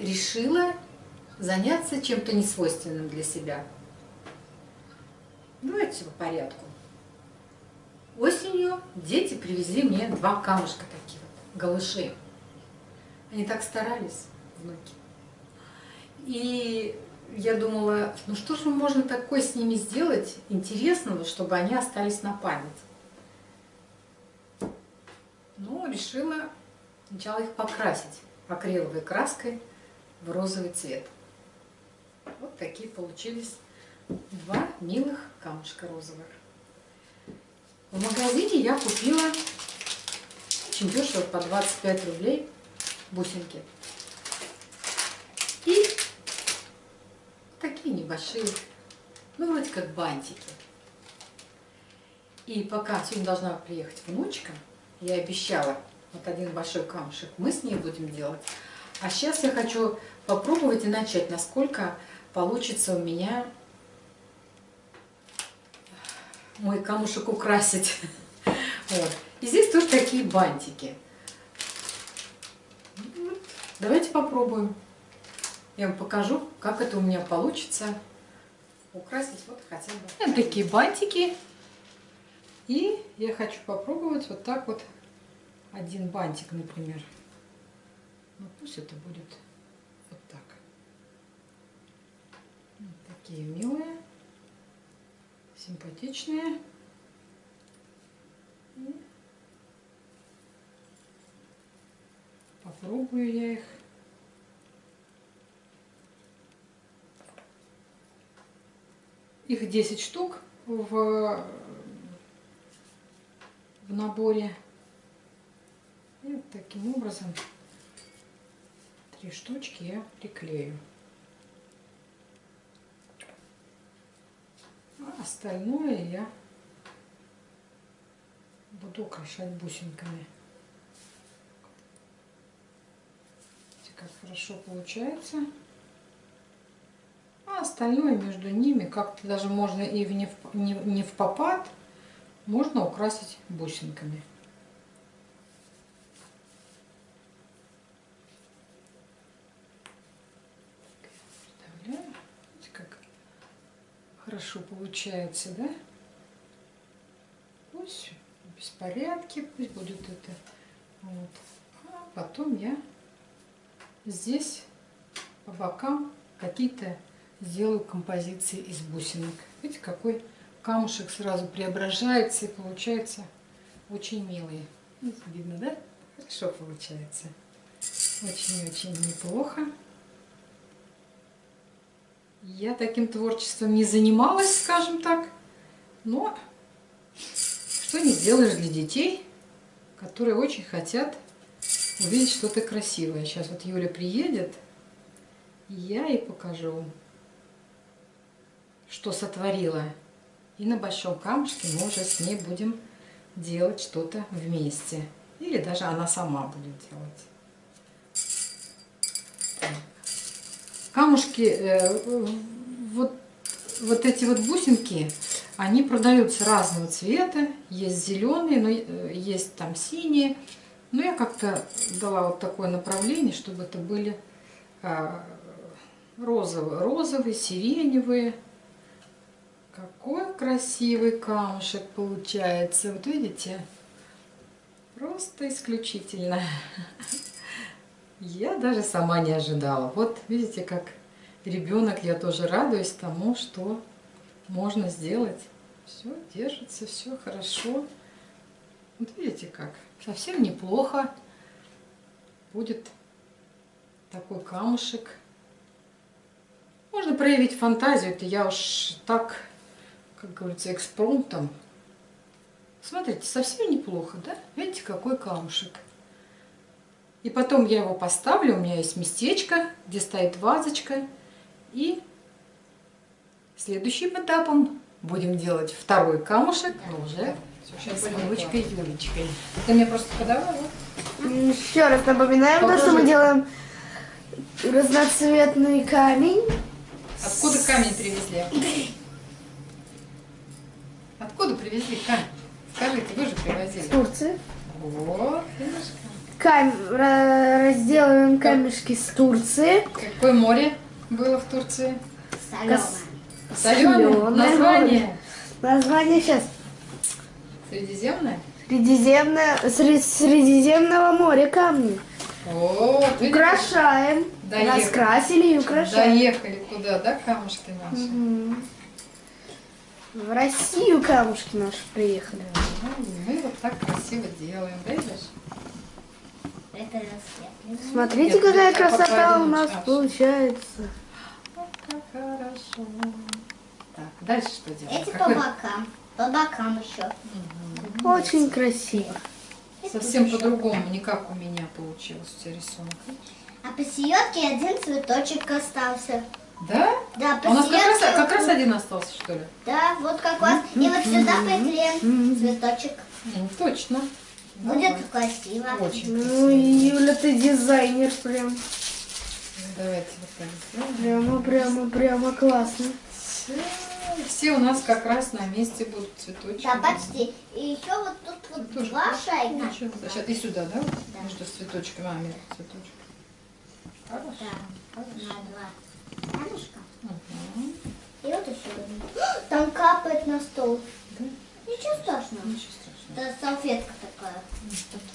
Решила заняться чем-то несвойственным для себя. Давайте по порядку. Осенью дети привезли мне два камушка такие вот, галыши. Они так старались, внуки. И я думала, ну что же можно такое с ними сделать интересного, чтобы они остались на память. Ну, решила сначала их покрасить акриловой краской в розовый цвет. Вот такие получились два милых камушка розовых. В магазине я купила очень дешево, по 25 рублей бусинки. И такие небольшие, ну вроде как бантики. И пока сегодня должна приехать внучка, я обещала вот один большой камушек, мы с ней будем делать. А сейчас я хочу попробовать и начать, насколько получится у меня мой камушек украсить. Вот. И здесь тоже такие бантики. Давайте попробуем. Я вам покажу, как это у меня получится украсить вот хотя бы. Вот такие бантики. И я хочу попробовать вот так вот один бантик, например. Ну, пусть это будет вот так. Вот такие милые, симпатичные. И попробую я их. Их 10 штук в, в наборе. И таким образом три штучки я приклею. А остальное я буду украшать бусинками. Видите, как хорошо получается. А остальное между ними как-то даже можно и в не, в, не, в попад, можно украсить бусинками. Хорошо получается, да? Пусть в беспорядке, пусть будет это. Вот. А потом я здесь по бокам какие-то сделаю композиции из бусинок. Видите, какой камушек сразу преображается и получается очень милый. Видно, да? Хорошо получается. Очень-очень неплохо. Я таким творчеством не занималась, скажем так, но что не сделаешь для детей, которые очень хотят увидеть что-то красивое. Сейчас вот Юля приедет, и я ей покажу, что сотворила. И на большом камушке мы уже с ней будем делать что-то вместе. Или даже она сама будет делать. Камушки, э, вот, вот эти вот бусинки, они продаются разного цвета. Есть зеленые, но э, есть там синие. Но я как-то дала вот такое направление, чтобы это были а, розовые, розовые, сиреневые. Какой красивый камушек получается. Вот видите? Просто исключительно. Я даже сама не ожидала. Вот видите, как ребенок, я тоже радуюсь тому, что можно сделать. Все держится, все хорошо. Вот видите как, совсем неплохо будет такой камушек. Можно проявить фантазию, это я уж так, как говорится, экспромтом. Смотрите, совсем неплохо, да? Видите, какой камушек. И потом я его поставлю, у меня есть местечко, где стоит вазочка. И следующим этапом будем делать второй камушек, но уже с внучкой Юлечкой. Ты мне просто подавала? Еще раз напоминаем то, что мы делаем разноцветный камень. Откуда камень привезли? Откуда привезли камень? Скажите, вы же привозили. С Турции. Вот, видишь кам- ра- разделываем камешки с Турции. Какое море было в Турции? Соленое. Солёное Название? Название сейчас. Средиземное? Средиземное, сре- Средиземного моря камни. О, Украшаем. Доехали. Раскрасили и украшаем. доехали куда, да, камушки наши? Мгм. В Россию камушки наши приехали. Ну, мы вот так красиво делаем, видишь? Это рассвет. Смотрите, какая красота у нас получается. Как хорошо. Так, дальше что делаем? Эти по бокам. По бокам еще. Мгм. Очень красиво. Совсем по-другому, не как у меня получилось у тебя рисунок. А посередке один цветочек остался. Да? Да, А у нас как раз, как раз один остался, что ли? Да, вот как раз. И вот сюда приклеим цветочек. Ну, точно. Будет красиво. Очень Ну, красиво. Юля, ты дизайнер прям. Давайте вот так сделаем. Прямо, прямо, прямо классно. Все, все у нас как раз на месте будут цветочки. Да, почти. И еще вот тут вот Тоже два шайка. Ничего. Сейчас и сюда, да? Да. Между цветочками, а, между цветочками. Хорошо. Да, на два камешка. Мгм. И вот еще один. Там капает на стол. Да? Ничего страшного. Ничего страшного. Это салфетка такая.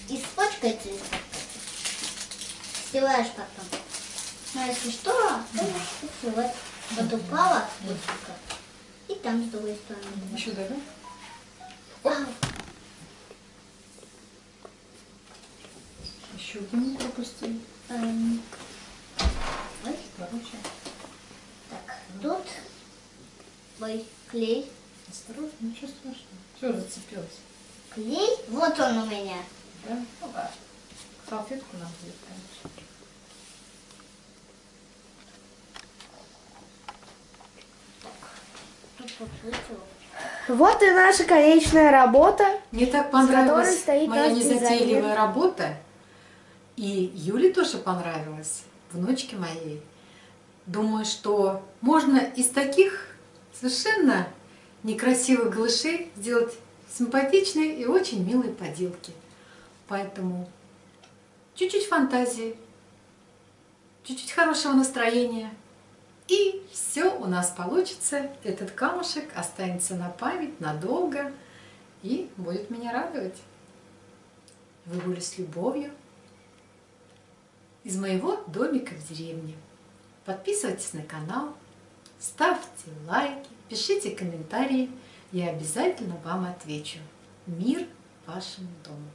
И спачкается и Стилаешь потом. А если что, то и вот. Вот упала бусинка. И там с другой стороны. Еще да? Еще один пропустили. эм, Ой, Короче, так, тут ой, клей. осторожно, ничего страшного. Все, зацепилось. Клей? Вот он у меня. Да? Ну ладно. Салфетку нам будет, конечно. Вот и наша конечная работа. Мне так понравилась стоит моя незатейливая дизайнер. работа. И Юле тоже понравилась, внучке моей. Думаю, что можно из таких совершенно некрасивых глышей сделать симпатичные и очень милые поделки. Поэтому чуть-чуть фантазии, чуть-чуть хорошего настроения, и все у нас получится. Этот камушек останется на память надолго и будет меня радовать. Вы были с любовью из моего домика в деревне. Подписывайтесь на канал, ставьте лайки, пишите комментарии. Я обязательно вам отвечу. Мир вашему дому!